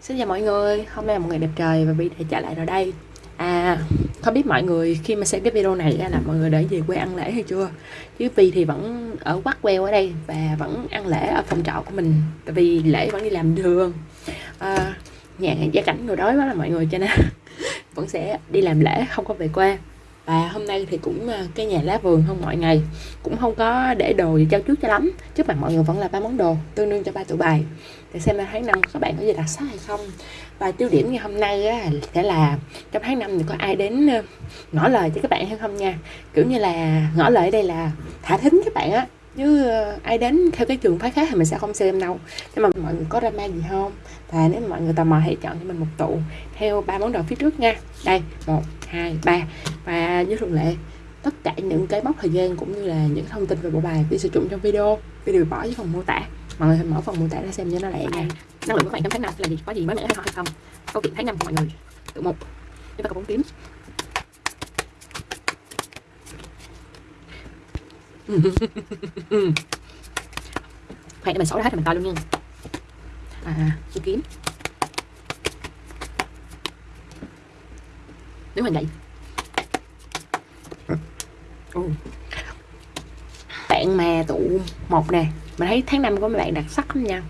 Xin chào mọi người, hôm nay là một ngày đẹp trời và Vi đã trở lại rồi đây. À, không biết mọi người khi mà xem cái video này là mọi người đã về quê ăn lễ hay chưa? Chứ Vi thì vẫn ở quắc queo ở đây và vẫn ăn lễ ở phòng trọ của mình Tại vì lễ vẫn đi làm đường. À, Nhà gia cảnh người đói quá là mọi người cho nên vẫn sẽ đi làm lễ không có về quê và hôm nay thì cũng à, cái nhà lá vườn không mọi ngày cũng không có để đồ gì trao trước cho lắm. Trước mặt mọi người vẫn là ba món đồ tương đương cho ba tụ bài. Để xem là tháng năm các bạn có gì đặc sắc hay không. Và tiêu điểm ngày hôm nay á, sẽ là trong tháng năm thì có ai đến ờ, ngỏ lời cho các bạn hay không nha. Kiểu như là ngỏ lời ở đây là thả thính các bạn á. Chứ ờ, ai đến theo cái trường phái khác thì mình sẽ không xem đâu. Nhưng mà mọi người có drama gì không? Và nếu mọi người tò mò hãy chọn cho mình một tụ theo ba món đồ phía trước nha. Đây một hai, ba. Và như thường lệ, tất cả những cái mốc thời gian cũng như là những thông tin về bộ bài vi sử dụng trong video video bỏ dưới phần mô tả. Mọi người mở phần mô tả ra xem cho nó lẹ nha. Năng lượng của bạn trong tháng năm là gì? Có gì mới mẻ hay hay không? Câu chuyện tháng năm của mọi người. Tự một. Chúng ta có bốn kiếm khoảng để mình xấu hết rồi mình coi luôn nha. À chú kiếm. Nếu mà vậy ừ. bạn mà tụ một nè mình thấy tháng năm của mấy bạn đặc sắc lắm nha.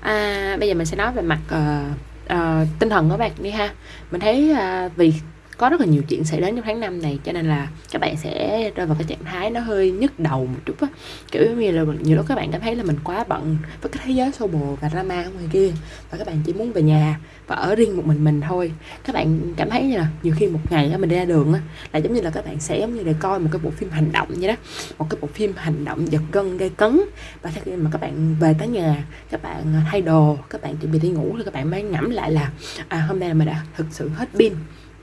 À, bây giờ mình sẽ nói về mặt uh, uh, tinh thần của bạn đi ha. Mình thấy uh, vì có rất là nhiều chuyện xảy đến trong tháng năm này, cho nên là các bạn sẽ rơi vào cái trạng thái nó hơi nhức đầu một chút á. Kiểu như là nhiều lúc các bạn cảm thấy là mình quá bận với cái thế giới xô bồ và drama ngoài kia, và các bạn chỉ muốn về nhà và ở riêng một mình mình thôi. Các bạn cảm thấy như là nhiều khi một ngày mình đi ra đường á, là giống như là các bạn sẽ giống như để coi một cái bộ phim hành động vậy đó. Một cái bộ phim hành động giật gân gây cấn. Và khi mà các bạn về tới nhà, các bạn thay đồ, các bạn chuẩn bị đi ngủ thì các bạn mới ngẫm lại là à hôm nay là mình đã thực sự hết pin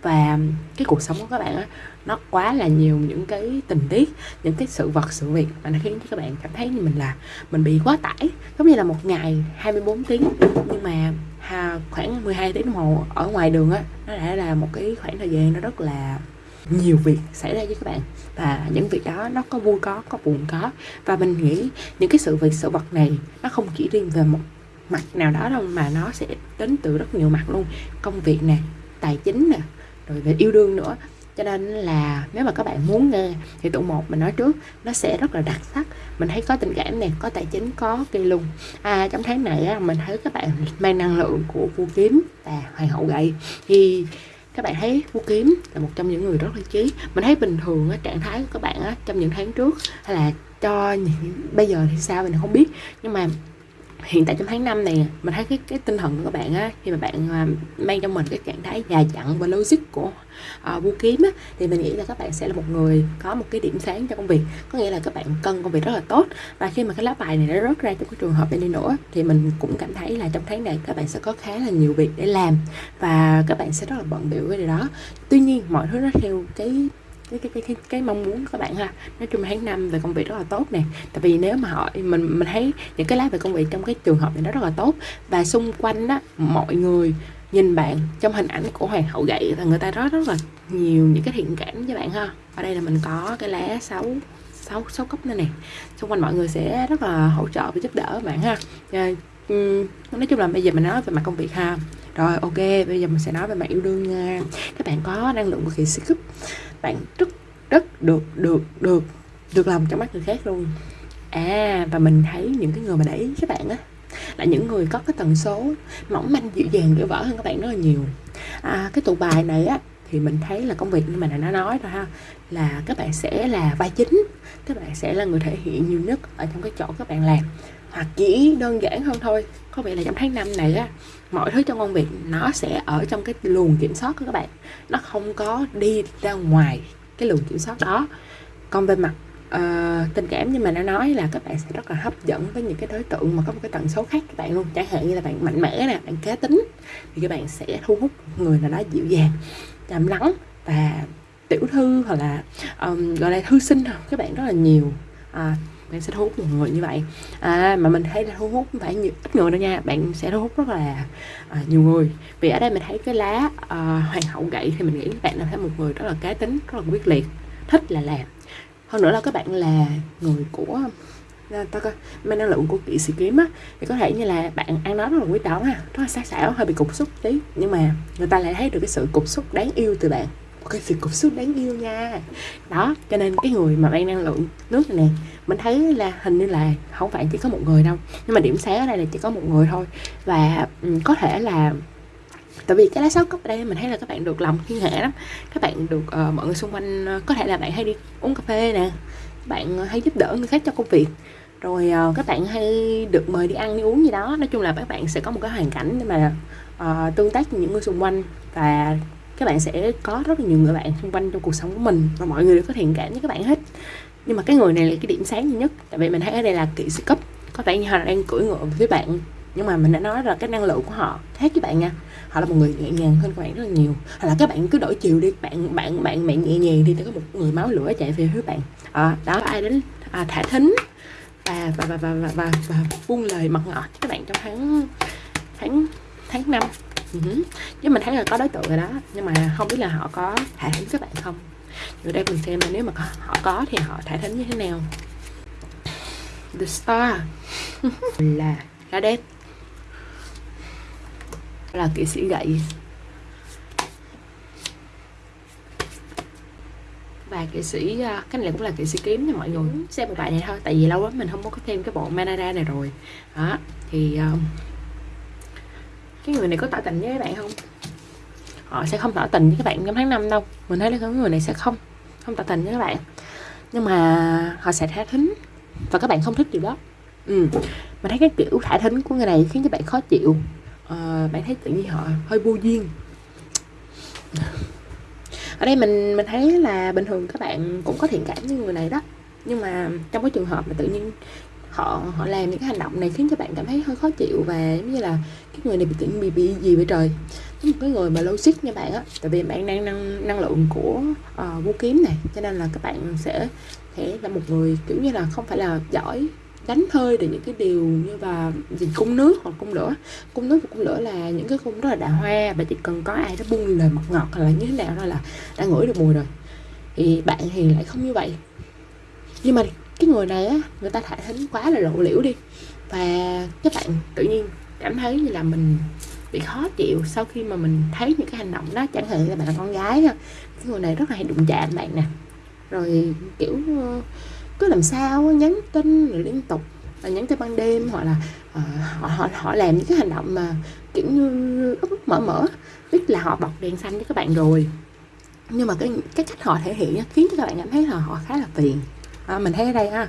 và cái cuộc sống của các bạn á nó quá là nhiều những cái tình tiết những cái sự vật sự việc mà nó khiến cho các bạn cảm thấy như mình là mình bị quá tải. Giống như là một ngày 24 tiếng nhưng mà ha, khoảng 12 tiếng đồng hồ ở ngoài đường á nó đã là một cái khoảng thời gian nó rất là nhiều việc xảy ra với các bạn. Và những việc đó nó có vui có có buồn có. Và mình nghĩ những cái sự việc sự vật này nó không chỉ riêng về một mặt nào đó đâu mà nó sẽ đến từ rất nhiều mặt luôn. Công việc nè tài chính nè rồi về yêu đương nữa. Cho nên là nếu mà các bạn muốn nghe thì tụ một mình nói trước nó sẽ rất là đặc sắc. Mình thấy có tình cảm này có tài chính có kỳ luôn à, trong tháng này á, mình thấy các bạn mang năng lượng của vua kiếm và hoàng hậu gậy. Thì các bạn thấy vua kiếm là một trong những người rất là trí mình thấy bình thường á, trạng thái của các bạn á, trong những tháng trước hay là cho bây giờ thì sao mình không biết. Nhưng mà hiện tại trong tháng 5 này mình thấy cái cái tinh thần của các bạn á khi mà bạn à, mang trong mình cái trạng thái dài dặn và logic của à, uh, vũ kiếm á thì mình nghĩ là các bạn sẽ là một người có một cái điểm sáng cho công việc. Có nghĩa là các bạn cân công việc rất là tốt và khi mà cái lá bài này nó rớt ra trong cái trường hợp này đi nữa thì mình cũng cảm thấy là trong tháng này các bạn sẽ có khá là nhiều việc để làm và các bạn sẽ rất là bận biểu cái điều đó. Tuy nhiên mọi thứ nó theo cái cái cái cái cái, cái mong muốn của các bạn ha. Nói chung tháng năm về công việc rất là tốt nè. Tại vì nếu mà họ mình mình thấy những cái lá về công việc trong cái trường hợp này nó rất là tốt và xung quanh đó mọi người nhìn bạn trong hình ảnh của hoàng hậu gậy là người ta rất rất là nhiều những cái thiện cảm với bạn ha. Ở đây là mình có cái lá sáu sáu sáu cốc này nè. Xung quanh mọi người sẽ rất là hỗ trợ và giúp đỡ bạn ha. Nói chung là bây giờ mình nói về mặt công việc ha rồi ok bây giờ mình sẽ nói về mặt yêu đương nha. Các bạn có năng lượng cực kỳ siêu cúp bạn rất rất được được được được lòng trong mắt người khác luôn. À và mình thấy những cái người mà để ý các bạn á là những người có cái tần số mỏng manh dịu dàng dễ vỡ hơn các bạn rất là nhiều. À, cái tụ bài này á thì mình thấy là công việc như mà nó nói rồi ha là các bạn sẽ là vai chính các bạn sẽ là người thể hiện nhiều nhất ở trong cái chỗ các bạn làm. Hoặc chỉ đơn giản hơn thôi có vẻ là trong tháng năm này á mọi thứ trong công việc nó sẽ ở trong cái luồng kiểm soát của các bạn. Nó không có đi ra ngoài cái luồng kiểm soát đó. Còn về mặt uh, tình cảm nhưng mà nó nói là các bạn sẽ rất là hấp dẫn với những cái đối tượng mà có một cái tần số khác các bạn luôn. Chẳng hạn như là bạn mạnh mẽ nè bạn cá tính thì các bạn sẽ thu hút người nào đó dịu dàng trầm lắng và tiểu thư hoặc là um, gọi là thư sinh các bạn rất là nhiều à, bạn sẽ thu hút nhiều người như vậy. À, mà mình thấy là thu hút không phải nhiều, ít người đâu nha. Bạn sẽ thu hút rất là à, nhiều người. Vì ở đây mình thấy cái lá à, hoàng hậu gậy thì mình nghĩ các bạn là thấy một người rất là cá tính rất là quyết liệt thích là làm. Hơn nữa là các bạn là người của à, ta coi mang năng lượng của kỵ sĩ kiếm á thì có thể như là bạn ăn nói rất là quý tởn ha rất là sắc sảo hơi bị cục xúc tí. Nhưng mà người ta lại thấy được cái sự cục xúc đáng yêu từ bạn một cái sự cục xúc đáng yêu nha. Đó cho nên cái người mà mang năng lượng nước này nè mình thấy là hình như là không phải chỉ có một người đâu nhưng mà điểm sáng ở đây là chỉ có một người thôi. Và um, có thể là tại vì cái lá sáu cốc ở đây mình thấy là các bạn được lòng thiên hạ lắm. Các bạn được uh, mọi người xung quanh uh, có thể là bạn hay đi uống cà phê nè bạn hay giúp đỡ người khác cho công việc. Rồi uh, các bạn hay được mời đi ăn đi uống gì đó. Nói chung là các bạn sẽ có một cái hoàn cảnh để mà uh, tương tác với những người xung quanh và các bạn sẽ có rất là nhiều người bạn xung quanh trong cuộc sống của mình và mọi người đều có thiện cảm với các bạn hết. Nhưng mà cái người này là cái điểm sáng duy nhất. Tại vì mình thấy ở đây là kỵ sĩ cấp. Có vẻ như họ đang cưỡi ngựa với bạn. Nhưng mà mình đã nói là cái năng lượng của họ khác với bạn nha. Họ là một người nhẹ nhàng hơn các bạn rất là nhiều. Hoặc là các bạn cứ đổi chiều đi. Bạn bạn bạn bạn nhẹ nhàng thì có một người máu lửa chạy về phía bạn. À, đó ai đến à, thả thính và và và và và, và, và buông lời mật ngọt các bạn trong tháng tháng tháng năm? Uh-huh. chứ mình thấy là có đối tượng rồi đó nhưng mà không biết là họ có thả thính các bạn không? Rồi đây mình xem là nếu mà họ có thì họ thả thính như thế nào? The star. Là lá đét là kỵ sĩ gậy. Và kỵ sĩ à, cái này cũng là kỵ sĩ kiếm nha mọi người. Xem một bài này thôi tại vì lâu lắm mình không có thêm cái bộ manara này rồi. Đó thì uh, cái người này có tỏ tình với các bạn không? Họ sẽ không tỏ tình với các bạn trong tháng năm đâu. Mình thấy là cái người này sẽ không không tỏ tình với các bạn. Nhưng mà họ sẽ thả thính và các bạn không thích điều đó. Ừ. mình thấy cái kiểu thả thính của người này khiến cho bạn khó chịu. À, bạn thấy tự nhiên họ hơi vô duyên. Ở đây mình mình thấy là bình thường các bạn cũng có thiện cảm với người này đó. Nhưng mà trong cái trường hợp mà tự nhiên họ họ làm những cái hành động này khiến cho bạn cảm thấy hơi khó chịu và giống như là cái người này bị tự bị bị gì vậy trời. Một cái người mà logic nha bạn á tại vì bạn đang năng năng lượng của uh, vũ kiếm này cho nên là các bạn sẽ thể là một người kiểu như là không phải là giỏi đánh hơi được những cái điều như là gì cung nước hoặc cung lửa. Cung nước và cung lửa là những cái cung rất là đà hoa và chỉ cần có ai đó buông lời mật ngọt hoặc là như thế nào đó là đã ngửi được mùi rồi. Thì bạn thì lại không như vậy. Nhưng mà cái người này á người ta thả thính quá là lộ liễu đi. Và các bạn tự nhiên cảm thấy như là mình bị khó chịu sau khi mà mình thấy những cái hành động đó. Chẳng hạn là bạn là con gái nha cái người này rất là hay đụng chạm bạn nè. Rồi kiểu ờ, cứ làm sao nhắn tin rồi liên tục là nhắn tin ban đêm hoặc là uh, họ, họ họ làm những cái hành động mà kiểu như úp mở mở biết là họ bật đèn xanh với các bạn rồi. Nhưng mà cái cái cách họ thể hiện khiến cho các bạn cảm thấy là họ khá là phiền à, mình thấy ở đây à, ha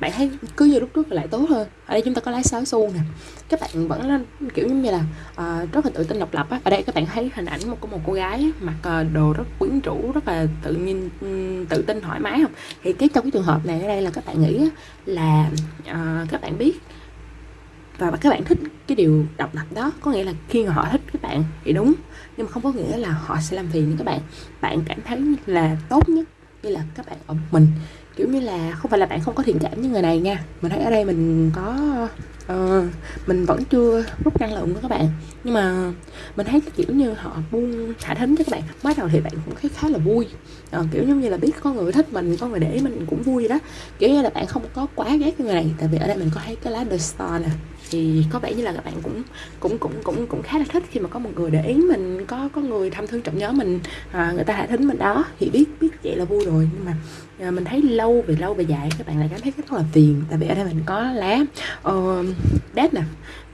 bạn thấy cứ như lúc trước lại tốt hơn. Ở đây chúng ta có lái sáu xu nè. Các bạn vẫn là kiểu như là uh, rất là tự tin độc lập á. Ở đây các bạn thấy hình ảnh một của một cô gái mặc uh, đồ rất quyến rũ rất là tự nhiên um, tự tin thoải mái không? Thì cái trong cái trường hợp này ở đây là các bạn nghĩ là uh, các bạn biết và các bạn thích cái điều độc lập đó có nghĩa là khi mà họ thích các bạn thì đúng nhưng mà không có nghĩa là họ sẽ làm phiền các bạn. Bạn cảm thấy là tốt nhất như là các bạn ở mình kiểu như là không phải là bạn không có thiện cảm với người này nha. Mình thấy ở đây mình có uh, mình vẫn chưa rút năng lượng của các bạn. Nhưng mà mình thấy kiểu như họ buông thả thính cho các bạn. Mới đầu thì bạn cũng thấy khá là vui. Uh, kiểu giống như là biết có người thích mình có người để mình cũng vui đó. Kiểu như là bạn không có quá ghét người này. Tại vì ở đây mình có thấy cái lá the star nè. Thì có vẻ như là các bạn cũng cũng cũng cũng cũng khá là thích khi mà có một người để ý mình có có người thăm thương trọng nhớ mình à, người ta thả thính mình đó. Thì biết biết vậy là vui rồi. Nhưng mà à, mình thấy lâu về lâu về dài các bạn lại cảm thấy rất là tiền tại vì ở đây mình có lá ờ, uh, đét nè.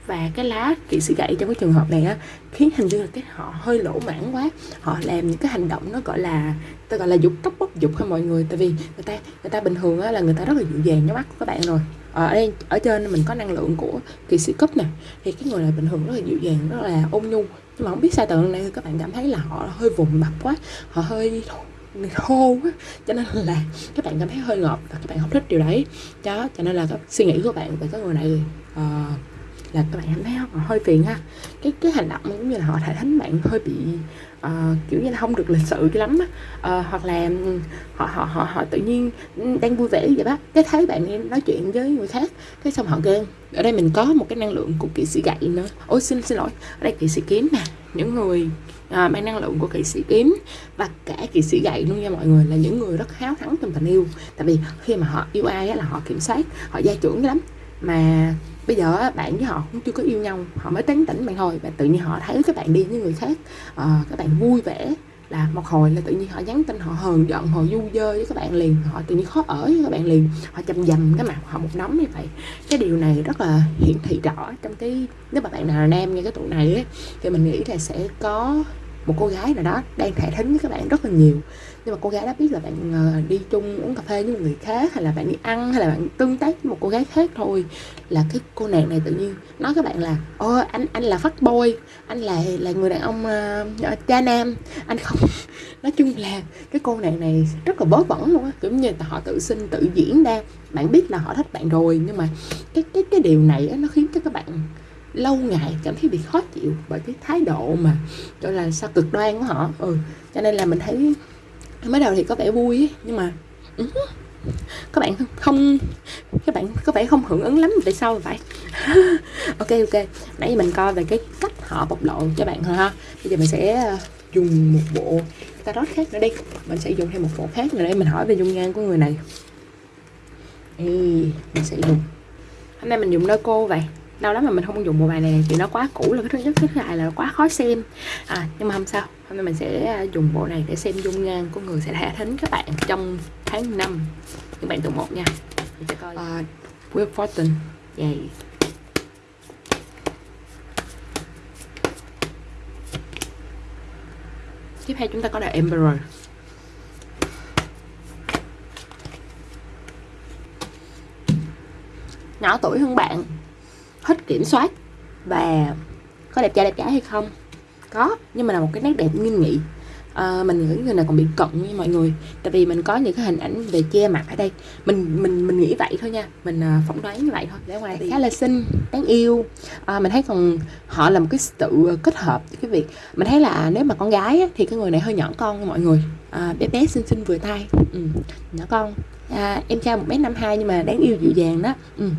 Và cái lá kỵ sĩ gậy trong cái trường hợp này á khiến hình như là cái họ hơi lỗ mãn quá. Họ làm những cái hành động nó gọi là ta gọi là dục tóc bốc dục ha mọi người. Tại vì người ta người ta bình thường á là người ta rất là dịu dàng nhắm mắt của các bạn rồi. Ờ, ở đây ở trên mình có năng lượng của kỵ sĩ cấp nè. Thì cái người này bình thường rất là dịu dàng rất là ôn nhu. Nhưng mà không biết sao từ này các bạn cảm thấy là họ hơi vùng mặt quá. Họ hơi thô quá. Cho nên là các bạn cảm thấy hơi ngọt và các bạn không thích điều đấy. Đó cho nên là cái suy nghĩ của bạn về cái người này uh, là các bạn cảm thấy họ hơi phiền ha. Cái cái hành động cũng như là họ thể thánh bạn hơi bị uh, kiểu như là không được lịch sự cho lắm á. Uh, hoặc là ừ, họ họ họ họ tự nhiên ừ, đang vui vẻ vậy đó. Cái thấy bạn nói chuyện với người khác cái xong họ ghen. Ở đây mình có một cái năng lượng của kỵ sĩ gậy nữa. Ôi xin xin lỗi. Ở đây kỵ sĩ kiếm nè. Những người à, mang năng lượng của kỵ sĩ kiếm và cả kỵ sĩ gậy luôn nha mọi người là những người rất háo thắng trong tình yêu. Tại vì khi mà họ yêu ai á, là họ kiểm soát họ gia trưởng lắm. Mà bây giờ bạn với họ cũng chưa có yêu nhau họ mới tán tỉnh bạn thôi và tự nhiên họ thấy các bạn đi với người khác. À, các bạn vui vẻ là một hồi là tự nhiên họ nhắn tin họ hờn giận họ du dơ với các bạn liền. Họ tự nhiên khó ở với các bạn liền. Họ chầm dầm cái mặt họ một nóng như vậy. Cái điều này rất là hiển thị rõ trong cái nếu mà bạn nào là nam nghe cái tụ này ấy, thì mình nghĩ là sẽ có một cô gái nào đó đang thẻ thính với các bạn rất là nhiều nhưng mà cô gái đó biết là bạn ờ, đi chung uống cà phê với một người khác hay là bạn đi ăn hay là bạn tương tác với một cô gái khác thôi là cái cô nàng này tự nhiên nói các bạn là ô anh anh là phát bôi anh là là người đàn ông uh, cha nam. Anh không nói chung là cái cô nàng này rất là bớ bẩn luôn á kiểu như là họ tự sinh tự diễn ra. Bạn biết là họ thích bạn rồi nhưng mà cái cái cái điều này á, nó khiến cho các bạn lâu ngày cảm thấy bị khó chịu bởi cái thái độ mà gọi là sao cực đoan của họ ừ cho nên là mình thấy mới đầu thì có vẻ vui ấy, nhưng mà ừ, các bạn không các bạn có vẻ không hưởng ứng lắm tại sao vậy ok ok nãy giờ mình coi về cái cách họ bộc lộ cho bạn thôi ha. Bây giờ mình sẽ ờ, dùng một bộ tarot khác nữa đi. Mình sẽ dùng thêm một bộ khác nữa để mình hỏi về dung nhan của người này. Ê, mình sẽ dùng. Hôm nay mình dùng đôi cô vậy lâu lắm mà mình không dùng bộ bài này thì nó quá cũ là cái thứ nhất cái thứ hai là quá khó xem. À nhưng mà không sao hôm nay mình sẽ à, dùng bộ này để xem dung nhan của người sẽ thả thính các bạn trong tháng 5 những bạn tụ một nha. Mình sẽ coi. Uh, Will Fortune. Vậy tiếp theo chúng ta có là Emperor nhỏ tuổi hơn bạn hết kiểm soát. Và có đẹp trai đẹp gái hay không? Có nhưng mà là một cái nét đẹp nghiêm nghị. À, mình nghĩ người này còn bị cận nha mọi người. Tại vì mình có những cái hình ảnh về che mặt ở đây. Mình mình mình nghĩ vậy thôi nha. Mình uh, phỏng đoán như vậy thôi. Để ngoài khá là xinh đáng yêu. À, mình thấy còn họ là một cái sự kết hợp cái việc mình thấy là nếu mà con gái á, thì cái người này hơi nhỏ con mọi người. À, bé bé xinh xinh vừa tay. Ừ, nhỏ con. À, em cao một m năm hai nhưng mà đáng yêu dịu dàng đó. Ừ.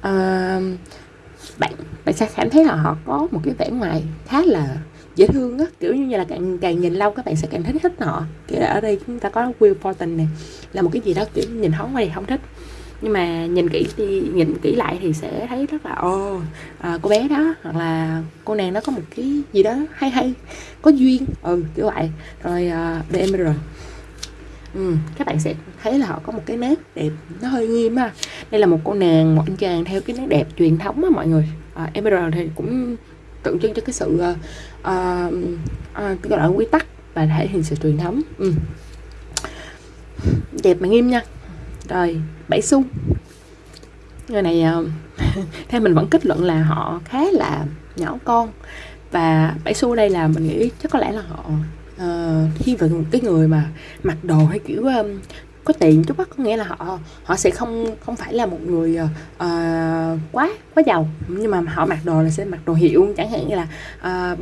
à, bạn bạn sẽ cảm thấy là họ có một cái vẻ ngoài khá là dễ thương á. Kiểu như là càng càng nhìn lâu các bạn sẽ càng thích thích họ. Kiểu ở đây chúng ta có Will Fortin này là một cái gì đó kiểu nhìn thoáng qua thì không thích. Nhưng mà nhìn kỹ thì nhìn kỹ lại thì sẽ thấy rất là ô à, cô bé đó hoặc là cô nàng đó có một cái gì đó hay hay có duyên. Ừ kiểu vậy. Rồi à, uh, BM ừ, các bạn sẽ thấy là họ có một cái nét đẹp nó hơi nghiêm ha. Đây là một cô nàng một anh chàng theo cái nét đẹp truyền thống á mọi người. À, Emerald thì cũng tượng trưng cho cái sự uh, uh, gọi là quy tắc và thể hiện sự truyền thống. Ừ. đẹp mà nghiêm nha. Rồi bảy xu. Người này uh, theo mình vẫn kết luận là họ khá là nhỏ con. Và bảy xu đây là mình nghĩ chắc có lẽ là họ uh, khi mà cái người mà mặc đồ hay kiểu um, có tiền chút á có nghĩa là họ họ sẽ không không phải là một người uh, quá quá giàu. Nhưng mà họ mặc đồ là sẽ mặc đồ hiệu chẳng hạn như là uh,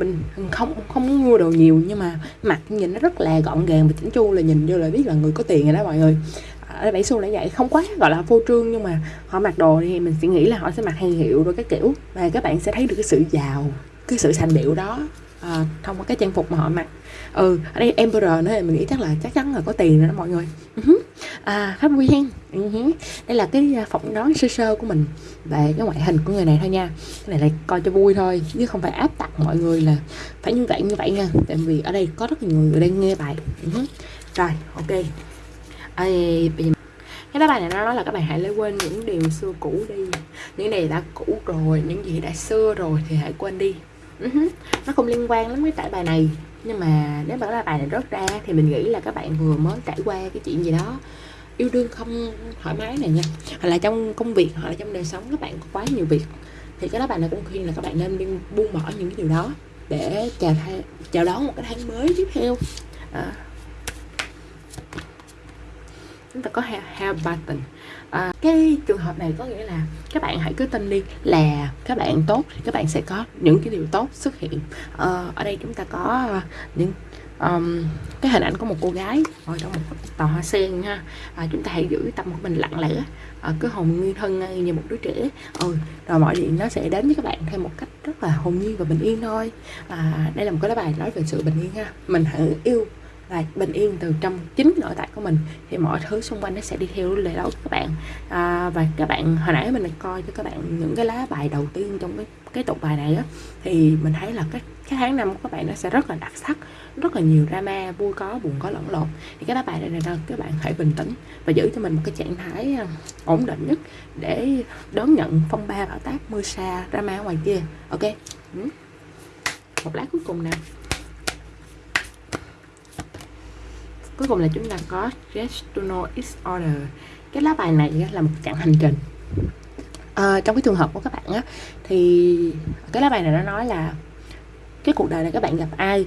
không không không mua đồ nhiều nhưng mà mặc nhìn nó rất là gọn gàng và chỉnh chu là nhìn vô là biết là người có tiền rồi đó mọi người. Ở bảy xu là vậy không quá gọi là phô trương nhưng mà họ mặc đồ thì mình sẽ nghĩ là họ sẽ mặc hàng hiệu rồi cái kiểu và các bạn sẽ thấy được cái sự giàu cái sự sành điệu đó à, thông qua cái trang phục mà họ mặc. Ừ ở đây emperor nữa thì mình nghĩ chắc là chắc chắn là có tiền rồi đó mọi người. Uh-huh. à pháp quen uh-huh. Ừ đây là cái à, phỏng đoán sơ sơ của mình về cái ngoại hình của người này thôi nha. Cái này là coi cho vui thôi chứ không phải áp đặt mọi người là phải như vậy như vậy nha. Tại vì ở đây có rất nhiều người đang nghe bài. Uh-huh. rồi ok. À, bây giờ cái đó bài này nó nói là các bạn hãy lấy quên những điều xưa cũ đi. Những này đã cũ rồi những gì đã xưa rồi thì hãy quên đi uh-huh. nó không liên quan lắm với tải bài này nhưng mà nếu mà là bài này rớt ra thì mình nghĩ là các bạn vừa mới trải qua cái chuyện gì đó yêu đương không thoải mái này nha hoặc là trong công việc hoặc là trong đời sống các bạn có quá nhiều việc thì cái đó bạn này cũng khuyên là các bạn nên buông bỏ những cái điều đó để chào thay, chào đón một cái tháng mới tiếp theo à. chúng ta có have, have button à, cái trường hợp này có nghĩa là các bạn hãy cứ tin đi là các bạn tốt thì các bạn sẽ có những cái điều tốt xuất hiện. À, ở đây chúng ta có ờ, những um, cái hình ảnh của một cô gái ngồi trong một tòa hoa sen ha. À, chúng ta hãy giữ tâm của mình lặng lẽ à, cứ hồn nhiên thân như một đứa trẻ. Ừ, rồi mọi chuyện nó sẽ đến với các bạn theo một cách rất là hồn nhiên và bình yên thôi. À, đây là một cái lá bài nói về sự bình yên ha. Mình hãy yêu và bình yên từ trong chính nội tại của mình. Thì mọi thứ xung quanh nó sẽ đi theo lệ đó của các bạn. À, và các bạn hồi nãy mình coi cho các bạn những cái lá bài đầu tiên trong cái cái tục bài này á thì mình thấy là cái cái tháng năm của các bạn nó sẽ rất là đặc sắc rất là nhiều drama vui có buồn có lẫn lộn. Thì cái lá bài này là các bạn hãy bình tĩnh và giữ cho mình một cái trạng thái à, ổn định nhất để đón nhận phong ba bão táp mưa xa drama ngoài kia. Ok? Ừ. Một lá cuối cùng nào cuối cùng là chúng ta có Gestual Order. Cái lá bài này là một chặng hành trình. À, trong cái trường hợp của các bạn á thì cái lá bài này nó nói là cái cuộc đời này các bạn gặp ai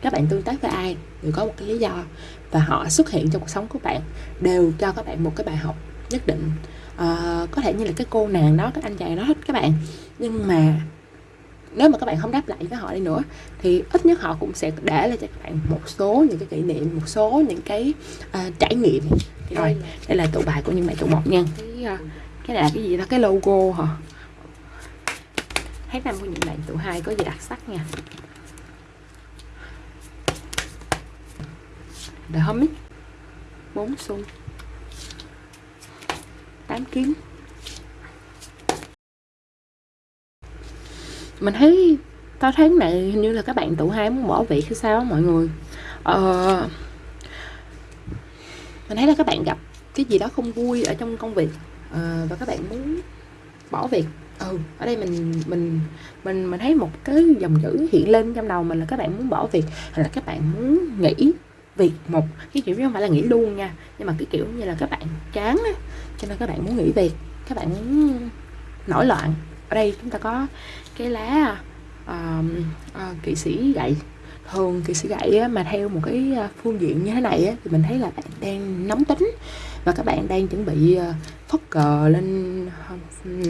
các bạn tương tác với ai đều có một cái lý do và họ xuất hiện trong cuộc sống của bạn đều cho các bạn một cái bài học nhất định. À, có thể như là cái cô nàng đó cái anh chàng đó thích các bạn. Nhưng mà nếu mà các bạn không đáp lại với họ đi nữa thì ít nhất họ cũng sẽ để lại cho các bạn một số những cái kỷ niệm một số những cái uh, trải nghiệm. Thì rồi. đây là tụ bài của những bạn tụ một nha. Cái, uh, cái này là cái gì đó cái logo hả? Tháng năm của những bạn tụ hai có gì đặc sắc nha. The Hermit bốn xu. Tám kiếm mình thấy tao tháng này hình như là các bạn tụ hai muốn bỏ việc hay sao mọi người. Ờ, mình thấy là các bạn gặp cái gì đó không vui ở trong công việc ờ, và các bạn muốn bỏ việc. Ừ ở đây mình mình mình mình thấy một cái dòng chữ hiện lên trong đầu mình là các bạn muốn bỏ việc hay là các bạn muốn nghỉ việc một. Cái kiểu không phải là nghỉ luôn nha nhưng mà cái kiểu như là các bạn chán á cho nên các bạn muốn nghỉ việc các bạn muốn nổi loạn. Ở đây chúng ta có cái lá uh, uh, kỵ sĩ gậy. Thường kỵ sĩ gậy á, mà theo một cái ờ, phương diện như thế này á, thì mình thấy là bạn đang nóng tính và các bạn đang chuẩn bị ờ, phất cờ lên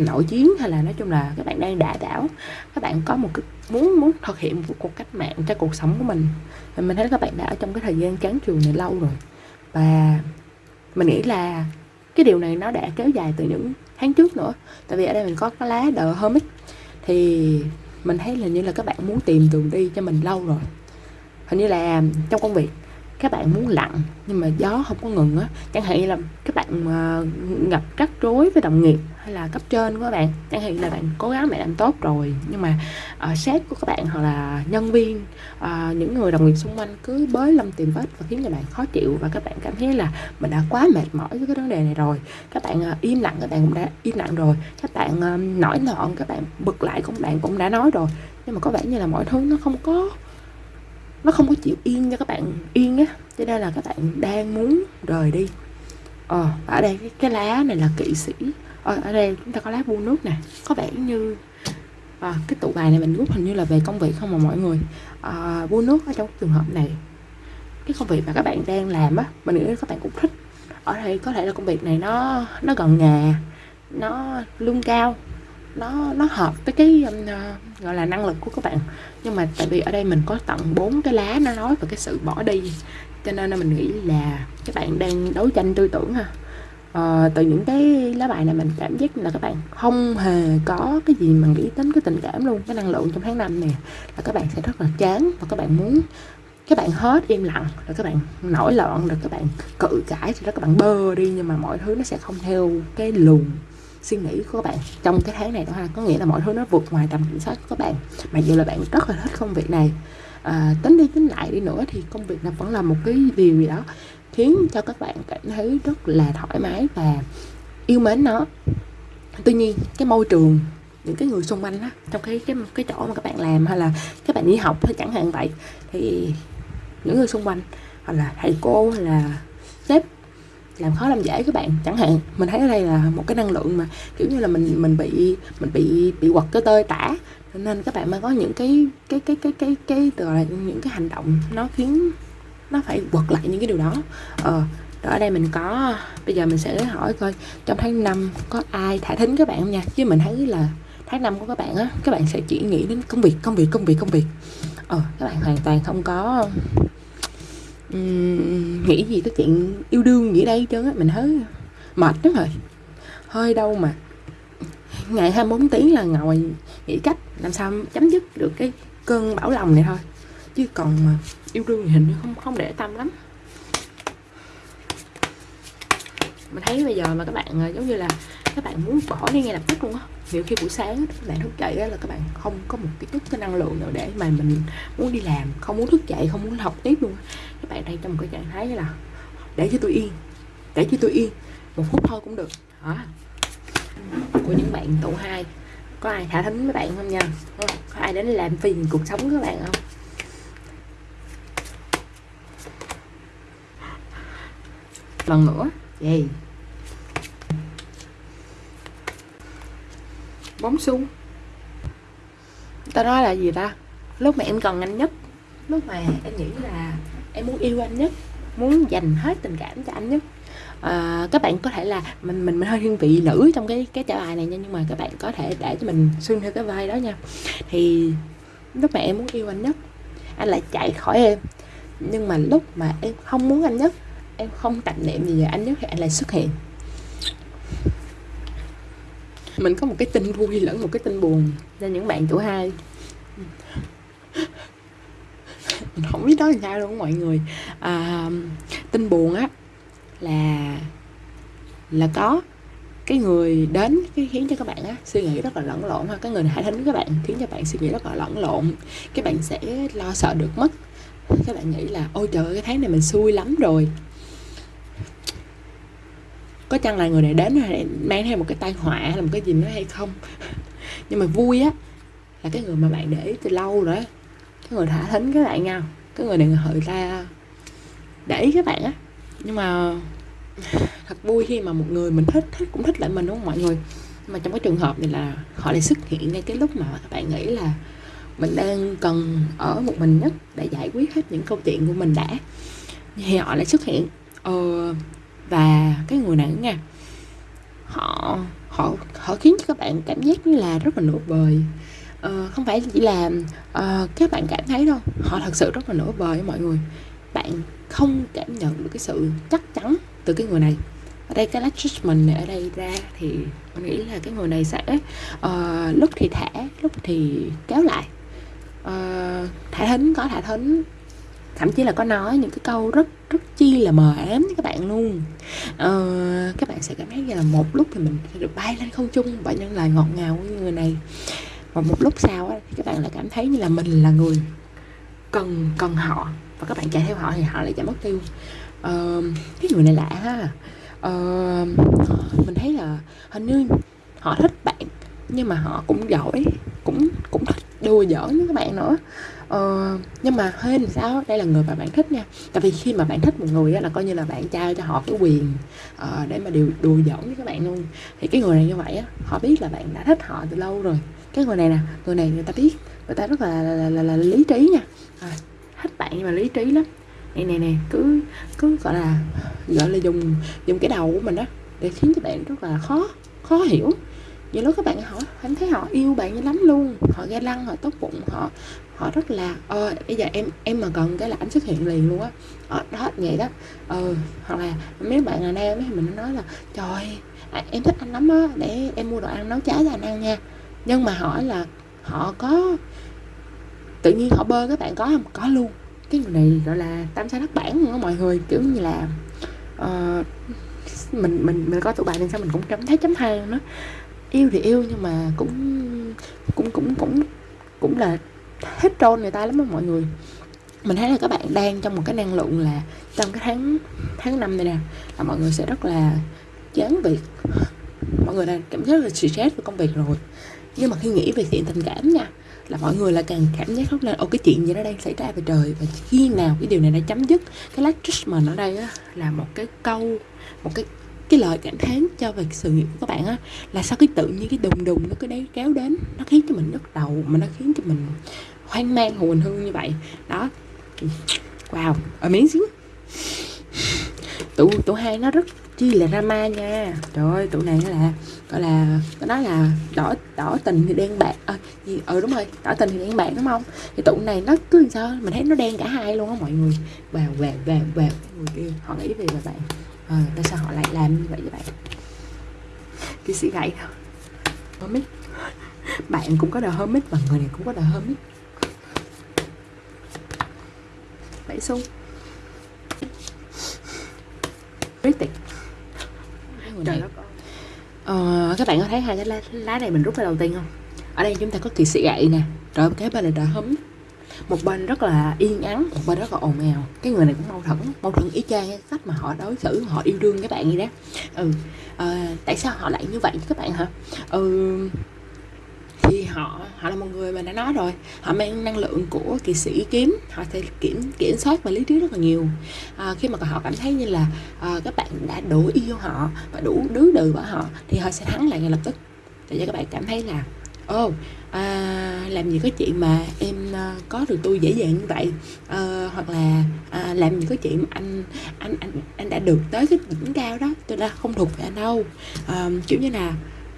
nội chiến hay là nói chung là các bạn đang đả đảo. Các bạn có một cái muốn muốn thực hiện một cuộc cách mạng cho cuộc sống của mình. Thì mình thấy các bạn đã ở trong cái thời gian chán trường này lâu rồi. Và mình nghĩ là cái điều này nó đã kéo dài từ những tháng trước nữa. Tại vì ở đây mình có cái lá đờ hermit thì mình thấy là như là các bạn muốn tìm đường đi cho mình lâu rồi. Hình như là trong công việc các bạn muốn lặng nhưng mà gió không có ngừng á. Chẳng hạn như là các bạn uh, gặp rắc rối với đồng nghiệp hay là cấp trên của các bạn. Chẳng hạn là bạn cố gắng bạn làm tốt rồi nhưng mà uh, sếp của các bạn hoặc là nhân viên uh, những người đồng nghiệp xung quanh cứ bới lâm tìm vết và khiến cho bạn khó chịu và các bạn cảm thấy là mình đã quá mệt mỏi với cái vấn đề này rồi. Các bạn uh, im lặng các bạn cũng đã im lặng rồi. Các bạn uh, nổi loạn các bạn bực lại cũng bạn cũng đã nói rồi. Nhưng mà có vẻ như là mọi thứ nó không có nó không có chịu yên cho các bạn yên á. Cho nên là các bạn đang muốn rời đi. Ờ ở đây cái, cái lá này là kỵ sĩ. Ờ, ở đây chúng ta có lá bu nước nè có vẻ như à, cái tụ bài này mình rút hình như là về công việc không mà mọi người à, bu nước ở trong trường hợp này. Cái công việc mà các bạn đang làm á mình nghĩ các bạn cũng thích. Ở đây có thể là công việc này nó nó gần nhà nó lương cao nó nó hợp với cái um, uh, gọi là năng lực của các bạn. Nhưng mà tại vì ở đây mình có tận bốn cái lá nó nói về cái sự bỏ đi cho nên là mình nghĩ là các bạn đang đấu tranh tư tưởng ha uh, từ những cái lá bài này mình cảm giác là các bạn không hề có cái gì mà nghĩ đến cái tình cảm luôn cái năng lượng trong tháng năm này là các bạn sẽ rất là chán và các bạn muốn các bạn hết im lặng rồi các bạn nổi loạn rồi các bạn cự cãi rồi đó các bạn bơ đi nhưng mà mọi thứ nó sẽ không theo cái luồng suy nghĩ của các bạn trong cái tháng này đó ha. Có nghĩa là mọi thứ nó vượt ngoài tầm kiểm soát của các bạn. Mặc dù là bạn rất là thích công việc này. À, tính đi tính lại đi nữa thì công việc nó vẫn là một cái điều gì đó khiến cho các bạn cảm thấy rất là thoải mái và yêu mến nó. Tuy nhiên cái môi trường những cái người xung quanh đó, trong cái cái cái chỗ mà các bạn làm hay là các bạn đi học hay chẳng hạn vậy thì những người xung quanh hoặc là thầy cô hay là sếp làm khó làm dễ các bạn chẳng hạn. Mình thấy ở đây là một cái năng lượng mà kiểu như là mình mình bị mình bị bị quật cái tơi tả. Nên các bạn mới có những cái cái cái cái cái cái từ là những cái hành động nó khiến nó phải quật lại những cái điều đó. Ờ đó ở đây mình có bây giờ mình sẽ hỏi coi trong tháng 5 có ai thả thính các bạn không nha? Chứ mình thấy là tháng 5 của các bạn á các bạn sẽ chỉ nghĩ đến công việc công việc công việc công việc. Ờ các bạn hoàn toàn không có um, nghĩ gì tới chuyện yêu đương gì đây trơn á. Mình thấy mệt lắm rồi. Hơi đâu mà. Ngày 24 tiếng là ngồi nghĩ cách làm sao chấm dứt được cái cơn bão lòng này thôi. Chứ còn mà yêu đương hình như không không để tâm lắm. Mình thấy bây giờ mà các bạn à, giống như là các bạn muốn bỏ đi ngay lập tức luôn á. Nhiều khi buổi sáng các bạn thức dậy là các bạn không có một cái chút cái năng lượng nào để mà mình muốn đi làm, không muốn thức dậy, không muốn học tiếp luôn các bạn đang trong một cái trạng thái là để cho tôi yên, để cho tôi yên, một phút thôi cũng được. Đó của những bạn tụ hai, có ai thả thính với bạn không nha? Có ai đến làm phiền cuộc sống của các bạn không? Lần nữa. Gì bóng xu. Ta nói là gì ta? Lúc mà em cần anh nhất lúc mà em nghĩ là em muốn yêu anh nhất muốn dành hết tình cảm cho anh nhất. À, các bạn có thể là mình mình, mình hơi thiên vị nữ trong cái cái trả bài này nha nhưng mà các bạn có thể để cho mình xuyên theo cái vai đó nha. Thì lúc mà em muốn yêu anh nhất anh lại chạy khỏi em. Nhưng mà lúc mà em không muốn anh nhất em không tạp niệm gì về anh nhất anh lại xuất hiện. Mình có một cái tin vui lẫn một cái tin buồn. Cho những bạn tuổi hai. Mình không biết nói sao luôn mọi người. À, tin buồn á là là có cái người đến cái khiến cho các bạn á suy nghĩ rất là lẫn lộn ha. Cái người hại thính các bạn khiến cho bạn suy nghĩ rất là lẫn lộn. Các bạn sẽ lo sợ được mất. Các bạn nghĩ là ôi trời ơi cái tháng này mình xui lắm rồi có chăng là người này đến mang theo một cái tai họa hay là một cái gì nữa hay không? Nhưng mà vui á là cái người mà bạn để ý từ lâu rồi cái người thả thính các bạn nha. Cái người này người ra để ý các bạn á. Nhưng mà thật vui khi mà một người mình thích thích cũng thích lại mình đúng không mọi người? Mà trong cái trường hợp này là họ lại xuất hiện ngay cái lúc mà các bạn nghĩ là mình đang cần ở một mình nhất để giải quyết hết những câu chuyện của mình đã. Thì họ lại xuất hiện. Ờ, và cái người này nha họ họ họ khiến cho các bạn cảm giác như là rất là nổi bời. Uh, không phải chỉ là uh, các bạn cảm thấy đâu họ thật sự rất là nổi bời mọi người. Bạn không cảm nhận được cái sự chắc chắn từ cái người này. Ở đây cái judgment này ở đây ra thì mình nghĩ là cái người này sẽ uh, lúc thì thả lúc thì kéo lại. Uh, thả thính có thả thính thậm chí là có nói những cái câu rất rất chi là mờ ám với các bạn luôn. Ờ, các bạn sẽ cảm thấy như là một lúc thì mình sẽ được bay lên không trung bởi những lời ngọt ngào của người này. Và một lúc sau á, thì các bạn lại cảm thấy như là mình là người cần cần họ và các bạn chạy theo họ thì họ lại chạy mất tiêu. Ờ, cái người này lạ ha. Ờ, mình thấy là hình như họ thích bạn nhưng mà họ cũng giỏi cũng cũng thích đùa giỡn với các bạn nữa ờ, nhưng mà hên sao? Đây là người mà bạn thích nha. Tại vì khi mà bạn thích một người á, là coi như là bạn trao cho họ cái quyền uh, để mà điều đùa giỡn với các bạn luôn. Thì cái người này như vậy á họ biết là bạn đã thích họ từ lâu rồi. Cái người này nè người này người ta biết người ta rất là là, là, là, là lý trí nha. À, thích bạn nhưng mà lý trí lắm. Này này nè cứ cứ gọi là gọi là dùng dùng cái đầu của mình đó để khiến cho bạn rất là khó khó hiểu. Nhiều lúc các bạn hỏi anh thấy họ yêu bạn như lắm luôn. Họ ga lăng họ tốt bụng họ họ rất là ờ bây giờ em em mà cần cái là anh xuất hiện liền luôn á. Ờ, đó vậy đó. Ờ hoặc là mấy bạn là nam ấy mình nói là trời à, em thích anh lắm á để em mua đồ ăn nấu cháo cho anh ăn nha. Nhưng mà hỏi là họ có tự nhiên họ bơ các bạn có không? Có luôn. Cái người này gọi là tam sai đất bản luôn á mọi người kiểu như là uh, mình mình mình có tụi bạn nên sao mình cũng cảm thấy chấm than nó yêu thì yêu nhưng mà cũng cũng cũng cũng cũng là hết trôn người ta lắm mà mọi người. Mình thấy là các bạn đang trong một cái năng lượng là trong cái tháng tháng năm này nè là mọi người sẽ rất là chán việc. Mọi người đang cảm giác là stress với công việc rồi. Nhưng mà khi nghĩ về chuyện tình cảm nha là mọi người là càng cảm giác rất là ô cái chuyện gì nó đang xảy ra về trời và khi nào cái điều này nó chấm dứt cái last judgment ở đây á, là một cái câu một cái cái lời cảm thán cho về sự nghiệp của các bạn á là sao cái tự nhiên cái đùng đùng nó cứ đấy kéo đến nó khiến cho mình nhức đầu mà nó khiến cho mình hoang mang hồn hương như vậy. Đó. Wow ở miếng xíu. Tụ tụ hai nó rất chi là drama nha. Trời ơi tụ này nó là gọi là nó nói là đỏ đỏ tình thì đen bạc à, gì? Ừ đúng rồi đỏ tình thì đen bạc đúng không? Thì tụ này nó cứ làm sao mình thấy nó đen cả hai luôn á mọi người. Vào vào vào vào người kia họ nghĩ về là bạn ờ tại sao họ lại làm như vậy bạn? Cái sĩ gậy thôi hermit. Bạn cũng có đời hermit và người này cũng có đời hermit. Bảy xu critic Trời đất ờ, các bạn có thấy hai cái lá, lá này mình rút ra đầu tiên không? Ở đây chúng ta có kỳ sĩ gậy nè rồi cái bên này đỡ hấm một bên rất là yên ắng một bên rất là ồn ào. Cái người này cũng mâu thuẫn mâu thuẫn ý chang cái cách mà họ đối xử họ yêu đương các bạn như đó. Ừ à, tại sao họ lại như vậy các bạn hả? Ừ thì họ họ là một người mà đã nói rồi. Họ mang năng lượng của kỳ sĩ kiếm họ sẽ kiểm kiểm soát và lý trí rất là nhiều. À, khi mà họ cảm thấy như là à, các bạn đã đủ yêu họ và đủ đứa đừ bởi họ thì họ sẽ thắng lại ngay lập tức. Để cho các bạn cảm thấy là ô oh, à, làm gì có chuyện mà em à, có được tôi dễ dàng như vậy? À, hoặc là à, làm gì có chuyện mà anh anh anh anh đã được tới cái đỉnh cao đó tôi đã không thuộc về anh đâu. À, kiểu như là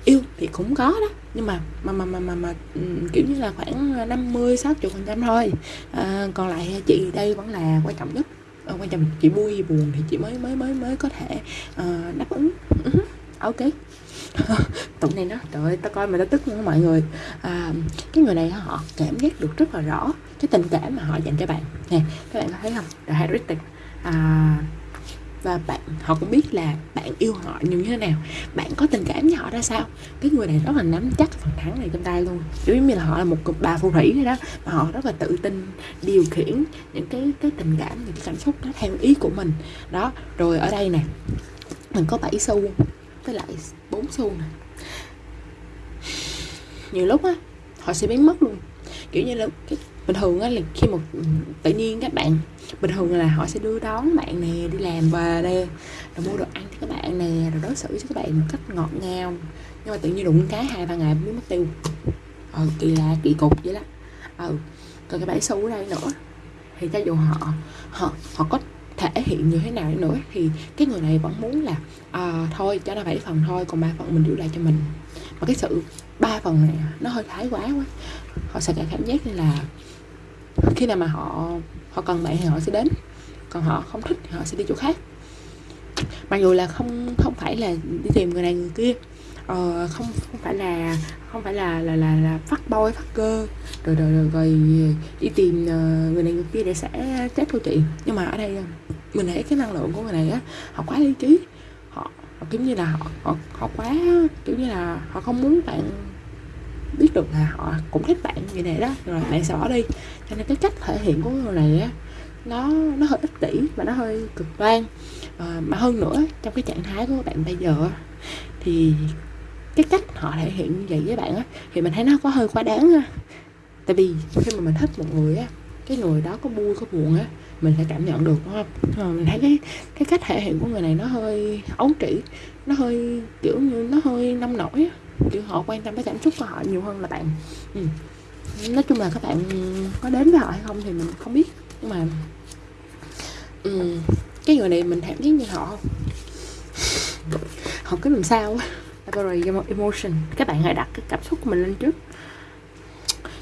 yêu thì cũng có đó nhưng mà mà mà mà mà, mà ừ, kiểu như là khoảng 50 60 phần trăm thôi. À, còn lại chị đây vẫn là quan trọng nhất. À, quan trọng chị vui buồn thì chị mới mới mới mới có thể uh, đáp ứng. Uh-huh. ok. tụng này nó trời ơi tao coi mà tao tức luôn mọi người. À, cái người này họ cảm giác được rất là rõ cái tình cảm mà họ dành cho bạn. Nè các bạn có thấy không? The Heretic à, và bạn họ cũng biết là bạn yêu họ như thế nào. Bạn có tình cảm với họ ra sao? Cái người này rất là nắm chắc phần thắng này trong tay luôn. Giống như là họ là một bà phù thủy vậy đó mà họ rất là tự tin điều khiển những cái cái tình cảm những cái cảm xúc đó theo ý của mình. Đó rồi ở đây nè mình có 7 xu với lại 4 xu này. Nhiều lúc á, họ sẽ biến mất luôn. Kiểu như là cái, bình thường á là khi một ừ, tự nhiên các bạn, bình thường là họ sẽ đưa đón bạn nè, đi làm về đây rồi mua đồ ăn cho các bạn nè, rồi đối xử với các bạn một cách ngọt ngào. Nhưng mà tự nhiên đụng cái hai ba ngày mới mất tiêu. Ờ kỳ lạ, kỳ cục vậy đó. Ừ còn cái bãi xu ở đây nữa, thì cho dù họ họ họ có thể hiện như thế nào nữa thì cái người này vẫn muốn là à, thôi cho nó bảy phần thôi còn ba phần mình giữ lại cho mình. Mà cái sự ba phần này nó hơi thái quá quá. Họ sẽ cảm giác như là khi nào mà họ họ cần bạn thì họ sẽ đến còn họ không thích thì họ sẽ đi chỗ khác. Mặc dù là không không phải là đi tìm người này người kia uh, không không phải là không phải là là là, là phát boy phát cơ rồi rồi rồi, rồi đi tìm uh, người này người kia để sẽ chết thôi chị. Nhưng mà ở đây mình thấy cái năng lượng của người này á họ quá lý trí. Họ, họ kiểu như là họ, họ họ quá kiểu như là họ không muốn bạn biết được là họ cũng thích bạn như này đó rồi bạn sẽ bỏ đi. Cho nên cái cách thể hiện của người này á nó nó hơi ích kỷ và nó hơi cực đoan. À, mà hơn nữa trong cái trạng thái của bạn bây giờ thì cái cách họ thể hiện như vậy với bạn á thì mình thấy nó có hơi quá đáng á tại vì khi mà mình thích một người á cái người đó có vui có buồn á mình sẽ cảm nhận được đúng không? Mà mình thấy cái cái cách thể hiện của người này nó hơi ấu trĩ nó hơi kiểu như nó hơi nông nổi á. Kiểu họ quan tâm tới cảm xúc của họ nhiều hơn là bạn. Ừ. nói chung là các bạn có đến với họ hay không thì mình không biết. Nhưng mà ừ, cái người này mình cảm thấy như họ họ cứ làm sao emotion. Các bạn hãy đặt cái cảm xúc của mình lên trước.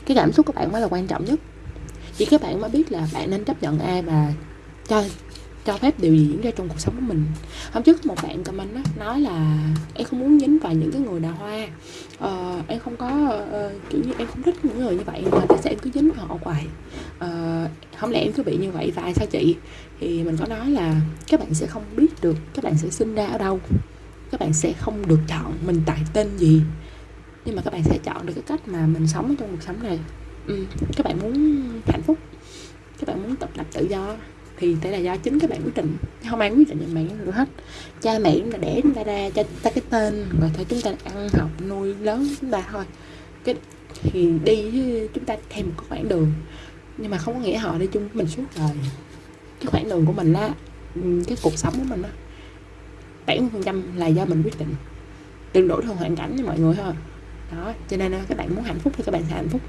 Cái cảm xúc của bạn mới là quan trọng nhất. Chỉ các bạn mới biết là bạn nên chấp nhận ai và cho cho phép điều gì diễn ra trong cuộc sống của mình. Hôm trước một bạn comment đó, nói là em không muốn dính vào những cái người đào hoa. Ờ, em không có uh, kiểu như em không thích những người như vậy mà tại sao em cứ dính vào họ hoài? Ờ, không lẽ em cứ bị như vậy? Và sao chị? Thì mình có nói là các bạn sẽ không biết được các bạn sẽ sinh ra ở đâu các bạn sẽ không được chọn mình tại tên gì. Nhưng mà các bạn sẽ chọn được cái cách mà mình sống trong cuộc sống này. Ừ, các bạn muốn hạnh phúc các bạn muốn tập lập tự do thì đây là do chính các bạn quyết định. Không ai quyết định cho bạn được hết. Cha mẹ chúng ta để chúng ta ra cho ta cái tên rồi thôi chúng ta ăn học nuôi lớn chúng ta thôi. Cái thì đi chúng ta thêm một khoảng đường. Nhưng mà không có nghĩa họ đi chung với mình suốt đời. Cái khoảng đường của mình á ừ, cái cuộc sống của mình á bảy mươi phần trăm là do mình quyết định. Đừng đổ theo hoàn cảnh cho mọi người thôi đó, cho nên ờ, các bạn muốn hạnh phúc thì các bạn sẽ hạnh phúc.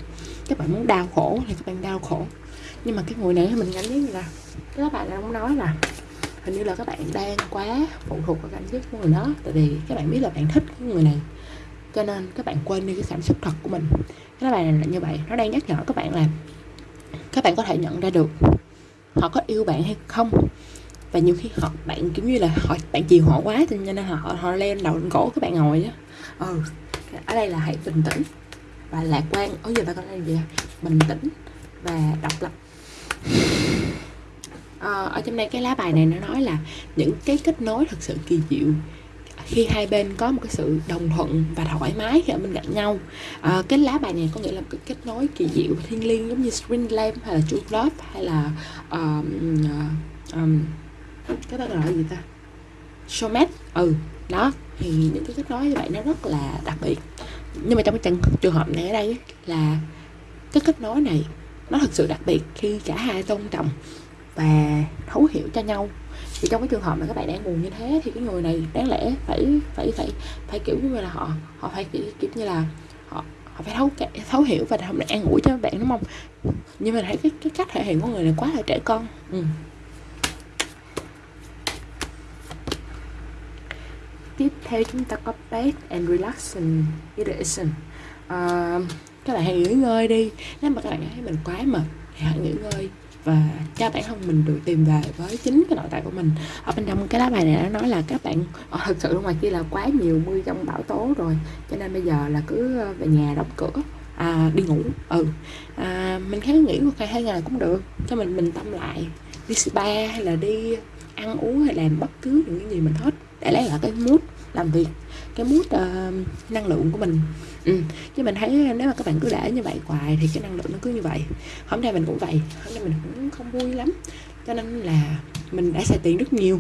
Các bạn muốn đau khổ thì các bạn đau khổ. Nhưng mà cái người này mình cảm thấy như là, các bạn đang nói là hình như là các bạn đang quá phụ thuộc vào cảm giác của người đó, tại vì các bạn biết là bạn thích cái người này. Cho nên các bạn quên đi cái cảm xúc thật của mình. Các bạn này là như vậy, nó đang nhắc nhở các bạn là các bạn có thể nhận ra được họ có yêu bạn hay không và nhiều khi họ bạn kiểu như là họ bạn chiều họ quá cho nên họ họ lên đầu lên cổ các bạn ngồi á. Ừ ở đây là hãy bình tĩnh và lạc quan. Ở giờ ta có đây gì bình tĩnh và độc lập. À, ở trong đây cái lá bài này nó nói là những cái kết nối thật sự kỳ diệu khi hai bên có một cái sự đồng thuận và thoải mái khi ở bên cạnh nhau. À, cái lá bài này có nghĩa là một cái kết nối kỳ diệu thiêng liêng giống như string Lamp hay là True Love hay là um, um, cái đó gọi là gì ta? Showmate ừ đó. Thì những cái cách nói như vậy nó rất là đặc biệt. Nhưng mà trong cái trường hợp này ở đây là cái kết nối này nó thật sự đặc biệt khi cả hai tôn trọng và thấu hiểu cho nhau. Thì trong cái trường hợp mà các bạn đang buồn như thế thì cái người này đáng lẽ phải phải phải phải kiểu như là họ họ phải kiểu, kiểu như là họ họ phải thấu thấu hiểu và họ an ủi cho các bạn đúng không? Nhưng mà thấy cái cái cách thể hiện của người này quá là trẻ con. Ừ. tiếp theo chúng ta có bed and relaxation. Irritation uh, các bạn hãy nghỉ ngơi đi. Nếu mà các bạn thấy mình quá mệt thì hãy nghỉ ngơi và cho bản thân mình được tìm về với chính cái nội tại của mình. Ở bên trong cái lá bài này nó nói là các bạn ờ, thực sự ngoài kia là quá nhiều mưa trong bão tố rồi. Cho nên bây giờ là cứ ờ, về nhà đóng cửa à, đi ngủ. Ừ. À, mình khá nghỉ một ngày hai ngày cũng được. Cho mình mình tâm lại. Đi spa hay là đi ăn uống hay làm bất cứ những cái gì mình thích để lấy lại cái mút làm việc cái mút uh, năng lượng của mình. Ừ. chứ mình thấy nếu mà các bạn cứ để như vậy hoài thì cái năng lượng nó cứ như vậy. Hôm nay mình cũng vậy hôm nay mình cũng không vui lắm. Cho nên là mình đã xài tiền rất nhiều.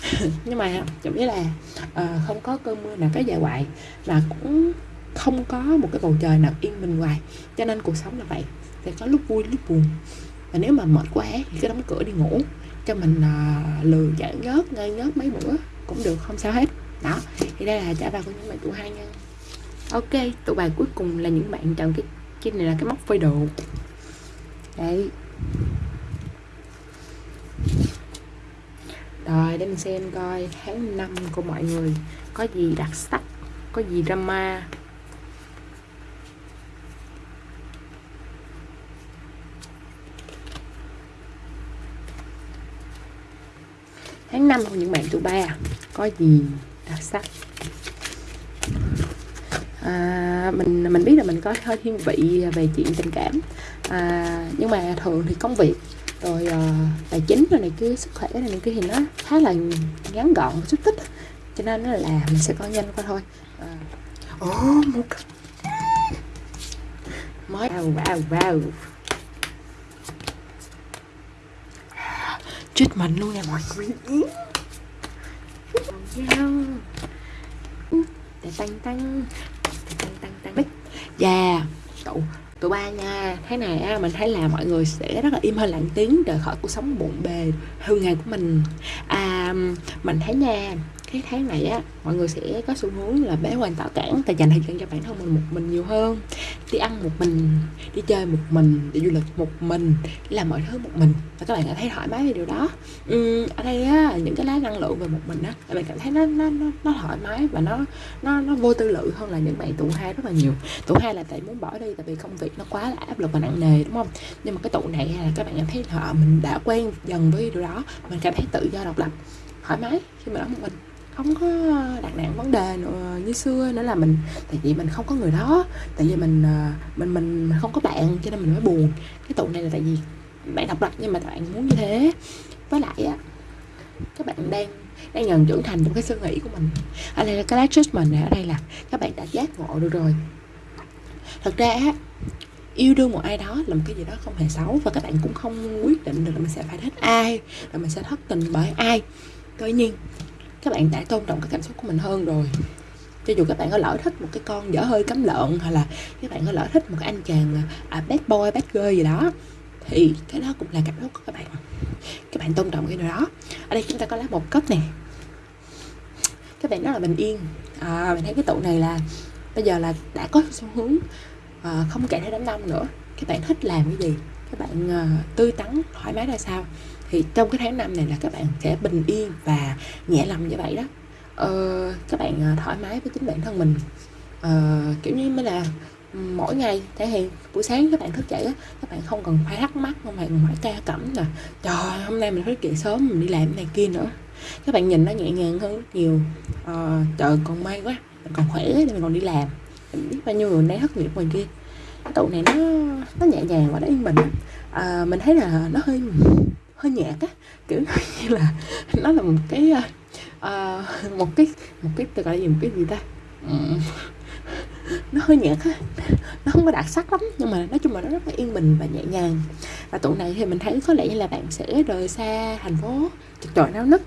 Nhưng mà giống như là uh, không có cơn mưa nào cái dài hoài và cũng không có một cái bầu trời nào yên bình hoài. Cho nên cuộc sống là vậy sẽ có lúc vui lúc buồn. Và nếu mà mệt quá thì cứ đóng cửa đi ngủ cho mình ờ, uh, lừa giải nhớt ngay nhớt mấy bữa cũng được, không sao hết. Đó, thì đây là trả bài của những bạn tụ hai nha. Ok, tụ bài cuối cùng là những bạn chọn cái cái này là cái móc phơi đồ đấy. Rồi, để mình xem coi tháng 5 của mọi người có gì đặc sắc, có gì drama. Tháng 5 của những bạn tuổi ba có gì đặc sắc? À, mình mình biết là mình có hơi thiên vị về chuyện tình cảm. À, nhưng mà thường thì công việc rồi uh, tài chính rồi này kia sức khỏe này, này kia thì nó khá là ngắn gọn chút tích cho nên nó là mình sẽ coi nhanh qua thôi. À. oh, một mới vào vào vào chết mắn luôn nè mọi người tăng tăng Dạ tụ tụi ba nha. Thế này á, mình thấy là mọi người sẽ rất là im hơi lặng tiếng rời khỏi cuộc sống bộn bề, hư ngày của mình. À mình thấy nha cái tháng này á mọi người sẽ có xu hướng là bé quan tạo cản và dành thời gian cho bản thân mình một mình nhiều hơn. Đi ăn một mình đi chơi một mình đi du lịch một mình đi làm mọi thứ một mình. Và các bạn cảm thấy thoải mái về điều đó. Ừ, ở đây á những cái lá năng lượng về một mình á các bạn cảm thấy nó nó nó, nó thoải mái và nó nó nó vô tư lự hơn là những bạn tụ hai rất là nhiều. Tụ hai là tại muốn bỏ đi tại vì công việc nó quá là áp lực và nặng nề đúng không? Nhưng mà cái tụ này là các bạn cảm thấy họ mình đã quen dần với điều đó mình cảm thấy tự do độc lập thoải mái khi mà ở một mình không có đặt nặng vấn đề nữa, như xưa nữa là mình tại vì mình không có người đó tại vì mình ờ, mình mình không có bạn cho nên mình mới buồn. Cái tụ này là tại vì bạn độc lập nhưng mà bạn muốn như thế. Với lại á các bạn đang đang dần trưởng thành trong cái suy nghĩ của mình. Ở đây là cái lá judgment này ở đây là các bạn đã giác ngộ được rồi. Thật ra á yêu đương một ai đó là một cái gì đó không hề xấu và các bạn cũng không quyết định được là mình sẽ phải thích ai là mình sẽ thất tình bởi ai. Tuy nhiên các bạn đã tôn trọng cái cảm xúc của mình hơn rồi. Cho dù các bạn có lỡ thích một cái con dở hơi cấm lợn hoặc là các bạn có lỡ thích một cái anh chàng à, bad boy bad girl gì đó thì cái đó cũng là cảm xúc của các bạn. Các bạn tôn trọng cái điều đó. Ở đây chúng ta có lá một cấp nè. Các bạn đó là bình yên. À, mình thấy cái tụ này là bây giờ là đã có xu hướng à, không kể theo đám đông nữa. Các bạn thích làm cái gì? Các bạn à, tươi tắn thoải mái ra sao? Thì trong cái tháng năm này là các bạn sẽ bình yên và nhẹ lòng như vậy đó. Ờ, các bạn ờ, thoải mái với chính bản thân mình. Ờ, kiểu như mới là ừ, mỗi ngày thể hiện buổi sáng các bạn thức dậy á các bạn không cần phải thắc mắc không bạn phải ca cẩm là trời hôm nay mình thức dậy sớm mình đi làm này kia nữa. Các bạn nhìn nó nhẹ nhàng hơn rất nhiều. Ờ, trời còn may quá mình còn khỏe để mình còn đi làm. Mình biết bao nhiêu người nay thất nghiệp ngoài kia. Cái tụ này nó nó nhẹ nhàng và nó yên bình. À, mình thấy là nó hơi hơi nhạt á kiểu như là nó là một cái uh, một cái một cái tôi gọi là gì một cái gì ta? Nó hơi nhạt á nó không có đặc sắc lắm nhưng mà nói chung là nó rất là yên bình và nhẹ nhàng. Và tụ này thì mình thấy có lẽ như là bạn sẽ rời xa thành phố chật chội náo nức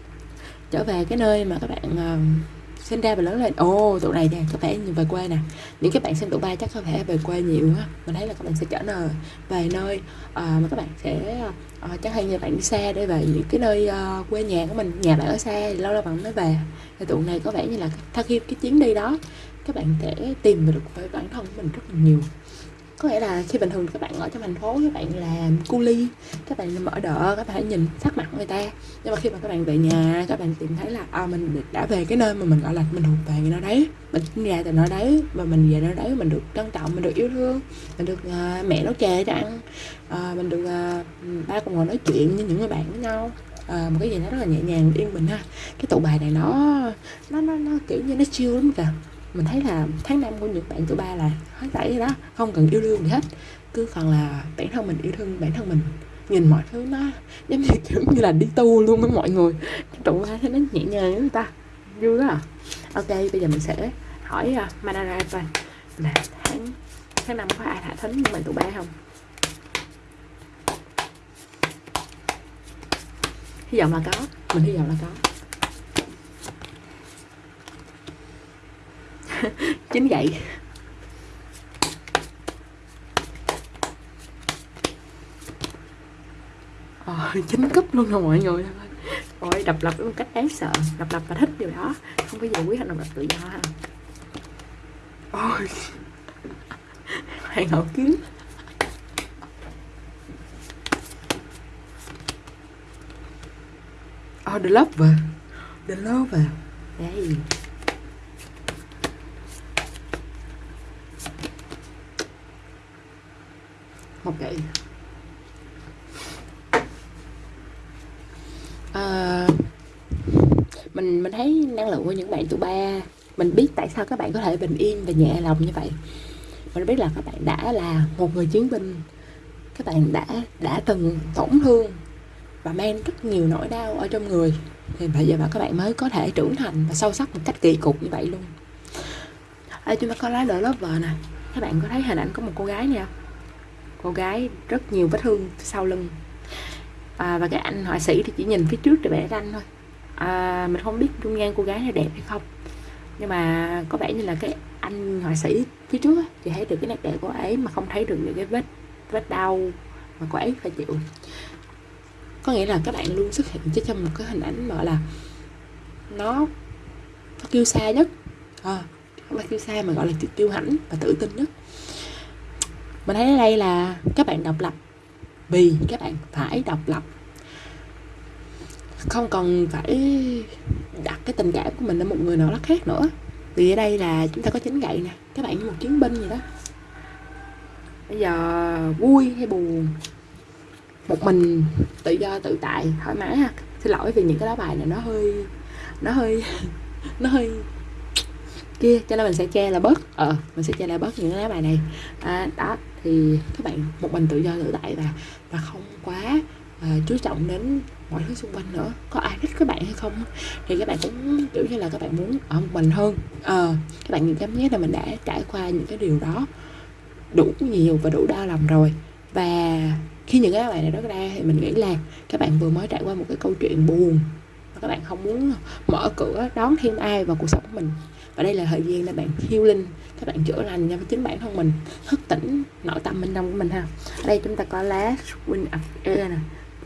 trở về cái nơi mà các bạn uh, sinh ra và lớn lên. Ô oh, tụi này nè có vẻ như về quê nè. Những các bạn sinh tụi ba chắc có thể về quê nhiều á mình thấy là các bạn sẽ trở nơi về nơi uh, mà các bạn sẽ uh, chắc hay như bạn đi xa để về những cái nơi uh, quê nhà của mình. Nhà bạn ở xa thì lâu lâu bạn mới về. Thì tụi này có vẻ như là sau khi cái chuyến đi đó. Các bạn sẽ tìm được với bản thân của mình rất là nhiều có nghĩa là khi bình thường các bạn ở trong thành phố các bạn làm cu ly các bạn mở đỡ các bạn hãy nhìn sắc mặt người ta. Nhưng mà khi mà các bạn về nhà các bạn tìm thấy là à, mình đã về cái nơi mà mình gọi là mình thuộc về nơi đấy mình sinh ra từ nơi đấy và mình về nơi đấy mình được trân trọng mình được yêu thương mình được uh, mẹ nấu chè cho ăn uh, mình được uh, ba cùng ngồi nói chuyện với những người bạn với nhau. À, một cái gì đó rất là nhẹ nhàng yên bình ha. Cái tụ bài này nó nó nó, nó kiểu như nó chill lắm kìa mình thấy là tháng năm của những bạn tụi ba là hết tẩy đó không cần yêu đương gì hết. Cứ còn là bản thân mình yêu thương bản thân mình. Nhìn mọi thứ nó giống như kiểu như là đi tu luôn với mọi người. Tụi ba thấy nó nhẹ nhàng với người ta. Vui đó à. Ok bây giờ mình sẽ hỏi uh, Manara là tháng tháng năm có ai thả thính những bạn tụi ba không? Hy vọng là có. Mình hy vọng là có. Chính vậy. Ờ, chính cúp luôn rồi mọi người. Ôi đập lập một cách đáng sợ. Đập lập và thích điều đó. Không có gì quyết động lập tự do ha. Ôi. Hoàng hậu kiếm Oh, ờ, the lover The lover Đây ok. À, mình mình thấy năng lượng của những bạn tuổi ba mình biết tại sao các bạn có thể bình yên và nhẹ lòng như vậy. Mình biết là các bạn đã là một người chiến binh các bạn đã đã từng tổn thương và mang rất nhiều nỗi đau ở trong người. Thì bây giờ mà các bạn mới có thể trưởng thành và sâu sắc một cách kỳ cục như vậy luôn. Ở chúng ta có lá lửa lớp vợ nè. Các bạn có thấy hình ảnh có một cô gái nè cô gái rất nhiều vết thương sau lưng. À, và cái anh họa sĩ thì chỉ nhìn phía trước để vẽ ranh thôi. À, mình không biết trung gian cô gái này đẹp hay không. Nhưng mà có vẻ như là cái anh họa sĩ phía trước thì thấy được cái nét đẹp của ấy mà không thấy được những cái vết vết đau mà cô ấy phải chịu. Có nghĩa là các bạn luôn xuất hiện cho trong một cái hình ảnh gọi là nó nó kêu xa nhất. À, không phải kêu xa mà gọi là kêu hãnh và tự tin nhất mình thấy ở đây là các bạn độc lập vì các bạn phải độc lập. Không cần phải đặt cái tình cảm của mình ở một người nào đó khác nữa. Vì ở đây là chúng ta có chính gậy nè các bạn như một chiến binh vậy đó. Bây giờ vui hay buồn? Một mình tự do tự tại thoải mái ha. Xin lỗi vì những cái lá bài này nó hơi nó hơi nó hơi kia cho nên mình sẽ che là bớt. Ờ mình sẽ che là bớt những cái lá bài này. À, đó thì các bạn một mình tự do tự tại và và không quá uh, chú trọng đến mọi thứ xung quanh nữa. Có ai thích các bạn hay không? Thì các bạn cũng kiểu như là các bạn muốn ở một mình hơn. Ờ các bạn cảm giác là mình đã trải qua những cái điều đó đủ nhiều và đủ đau lòng rồi. Và khi những cái bạn này đó ra thì mình nghĩ là các bạn vừa mới trải qua một cái câu chuyện buồn và các bạn không muốn mở cửa đón thêm ai vào cuộc sống của mình và đây là thời gian để bạn healing các bạn chữa lành cho chính bản thân mình thức tỉnh nội tâm bên trong của mình ha. Ở đây chúng ta có lá win of Air nè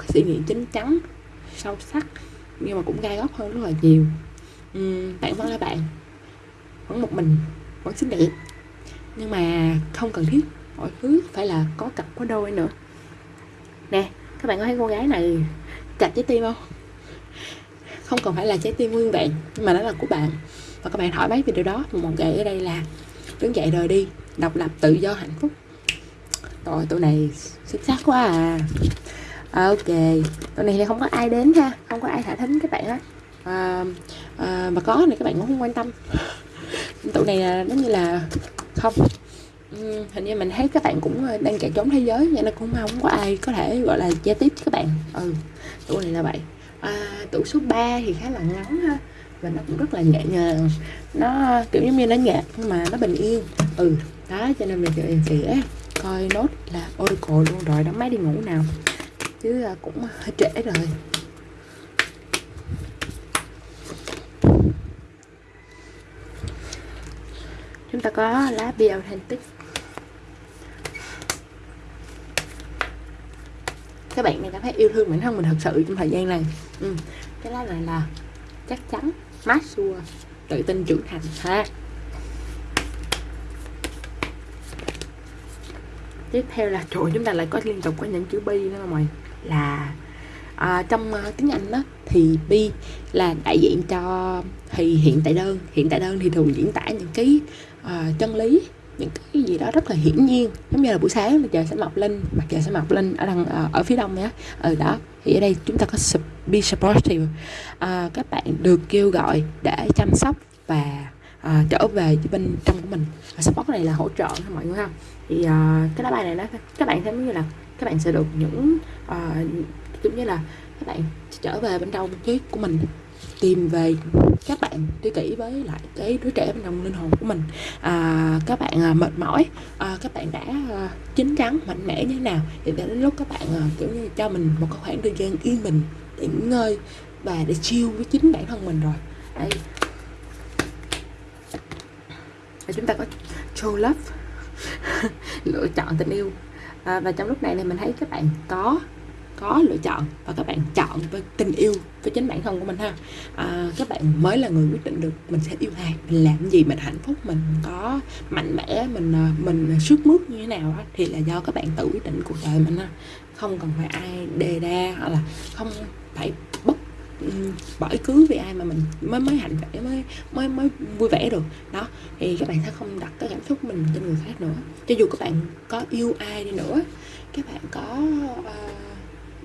suy nghĩ chín chắn sâu sắc nhưng mà cũng gai góc hơn rất là nhiều. Uhm, bạn vẫn là bạn vẫn một mình vẫn xinh đẹp. Nhưng mà không cần thiết mọi thứ phải là có cặp có đôi nữa. Nè các bạn có thấy cô gái này chặt trái tim không? Không cần phải là trái tim nguyên vẹn nhưng mà nó là của bạn và các bạn thoải mái về điều đó một gậy ở đây là đứng dậy rời đi độc lập tự do hạnh phúc. Rồi tụi này xuất sắc quá à. Ok tụi này thì không có ai đến ha không có ai thả thính các bạn á. À, à, mà có này các bạn cũng không quan tâm. Tụi này là giống như là không. Ừ, hình như mình thấy các bạn cũng à, đang chạy trốn thế giới nên cũng không có ai có thể gọi là giao tiếp với các bạn. Ừ tụi này là vậy. À, tủ số 3 thì khá là ngắn ha và nó cũng rất là nhẹ nhàng. Nó kiểu giống như nó nhạt nhưng mà nó bình yên. Ừ đó, cho nên mình sẽ coi nốt là Oracle luôn rồi đóng máy đi ngủ nào. Chứ à, cũng hơi trễ rồi. Chúng ta có lá bia authentic các bạn này cảm thấy yêu thương bản thân mình thật sự trong thời gian này. Ừ. cái lá này là chắc chắn mát. Xua tự tin trưởng thành. Ha tiếp theo là chỗ chúng ta lại có liên tục có những chữ bi nữa mọi là à, trong uh, tiếng Anh đó thì bi là đại diện cho thì hiện tại đơn. Hiện tại đơn thì thường diễn tả những cái uh, chân lý những cái gì đó rất là hiển nhiên. Giống như là buổi sáng là trời sẽ mọc lên mặt trời sẽ mọc lên ở đằng uh, ở phía đông nhé ở ừ, đó. Thì ở đây chúng ta có sụp be supportive. À, các bạn được kêu gọi để chăm sóc và à, trở về bên trong của mình. Và support này là hỗ trợ thôi mọi người ha. Thì à, cái lá bài này nó các bạn thấy như là các bạn sẽ được những à, giống như là các bạn trở về bên trong trí của mình tìm về các bạn tri kỷ với lại cái đứa trẻ bên trong linh hồn của mình. À, các bạn à, mệt mỏi à, các bạn đã à, chín chắn mạnh mẽ như thế nào thì đến lúc các bạn à, kiểu như cho mình một cái khoảng thời gian yên bình nghỉ ngơi và để chiêu với chính bản thân mình rồi. Đây và chúng ta có show love. Lựa chọn tình yêu. À, và trong lúc này thì mình thấy các bạn có có lựa chọn và các bạn chọn với tình yêu với chính bản thân của mình ha. À, các bạn mới là người quyết định được mình sẽ yêu ai mình làm gì mình hạnh phúc mình có mạnh mẽ mình à, mình sức mướt như thế nào đó, thì là do các bạn tự quyết định cuộc đời mình ha. Không cần phải ai đề đa hoặc là không phải bất bởi cứ vì ai mà mình mới mới hạnh vẻ mới mới mới vui vẻ được. Đó thì các bạn sẽ không đặt cái cảm xúc mình trên người khác nữa. Cho dù các bạn có yêu ai đi nữa các bạn có uh,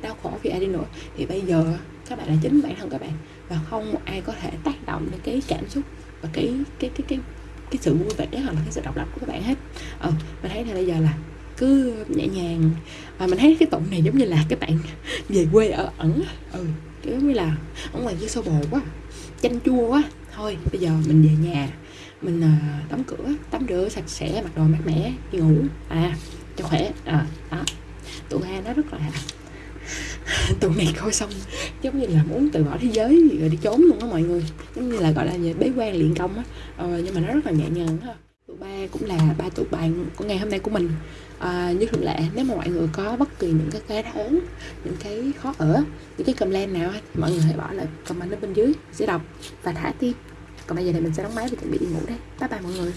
đau khổ vì ai đi nữa. Thì bây giờ các bạn là chính bản thân các bạn và không một ai có thể tác động đến cái cảm xúc và cái cái cái cái cái sự vui vẻ hoặc là cái sự độc lập của các bạn hết. Ờ mình thấy là bây giờ là cứ nhẹ nhàng. Và mình thấy cái tụng này giống như là các bạn về quê ở ẩn ừ kiểu giống như là ở ngoài kia sâu bồ quá chanh chua quá. Thôi bây giờ mình về nhà mình ờ, uh, cửa tắm rửa sạch sẽ mặc đồ mát mẻ đi ngủ. À cho khỏe. À đó. Tụi ba nó rất là tụi này coi xong giống như là muốn từ bỏ thế giới rồi đi trốn luôn á mọi người. Giống như là gọi là bế quan luyện công á. Ờ, nhưng mà nó rất là nhẹ nhàng ha tụi ba cũng là ba tụi bạn của ngày hôm nay của mình. Ờ, à, như thường lệ nếu mà mọi người có bất kỳ những cái cái đớn những cái khó ở những cái comment nào thì mọi người hãy bỏ lại comment ở bên dưới sẽ đọc và thả tim. Còn bây giờ thì mình sẽ đóng máy và chuẩn bị đi ngủ đây. Bye bye mọi người.